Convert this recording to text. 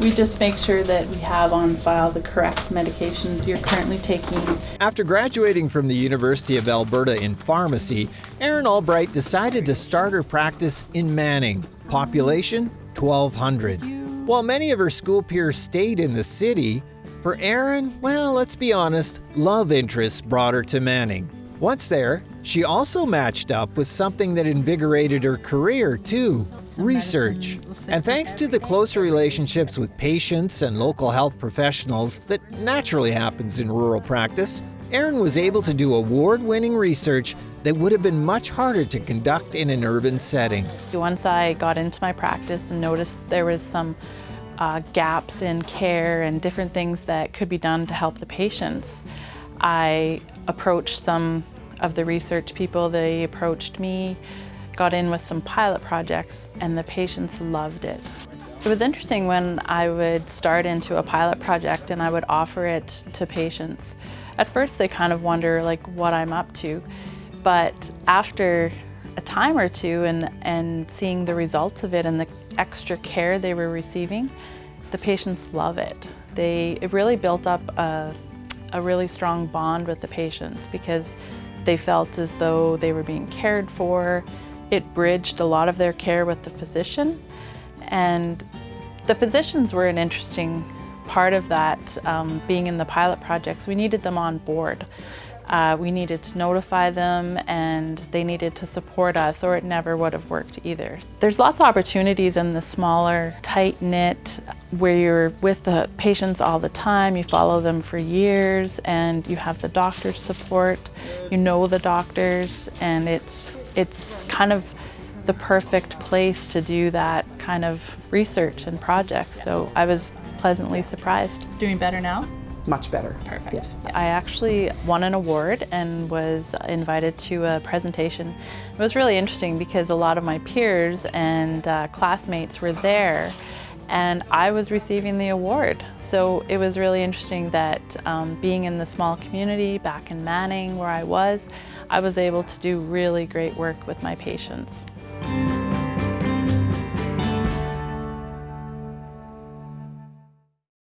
We just make sure that we have on file the correct medications you're currently taking. After graduating from the University of Alberta in pharmacy, Erin Albright decided to start her practice in Manning. Population 1,200. While many of her school peers stayed in the city, for Erin, well, let's be honest, love interests brought her to Manning. Once there, she also matched up with something that invigorated her career too research. And thanks to the close relationships with patients and local health professionals that naturally happens in rural practice, Erin was able to do award winning research that would have been much harder to conduct in an urban setting. Once I got into my practice and noticed there was some uh, gaps in care and different things that could be done to help the patients, I approached some of the research people, they approached me, got in with some pilot projects, and the patients loved it. It was interesting when I would start into a pilot project and I would offer it to patients. At first they kind of wonder like what I'm up to, but after a time or two and, and seeing the results of it and the extra care they were receiving, the patients love it. They, it really built up a, a really strong bond with the patients because they felt as though they were being cared for. It bridged a lot of their care with the physician. And the physicians were an interesting part of that, um, being in the pilot projects. We needed them on board. Uh, we needed to notify them and they needed to support us or it never would have worked either. There's lots of opportunities in the smaller, tight-knit, where you're with the patients all the time, you follow them for years and you have the doctor's support, you know the doctors and it's, it's kind of the perfect place to do that kind of research and projects. So I was pleasantly surprised. Doing better now? much better. Perfect. Yeah. I actually won an award and was invited to a presentation. It was really interesting because a lot of my peers and uh, classmates were there and I was receiving the award. So it was really interesting that um, being in the small community back in Manning where I was, I was able to do really great work with my patients.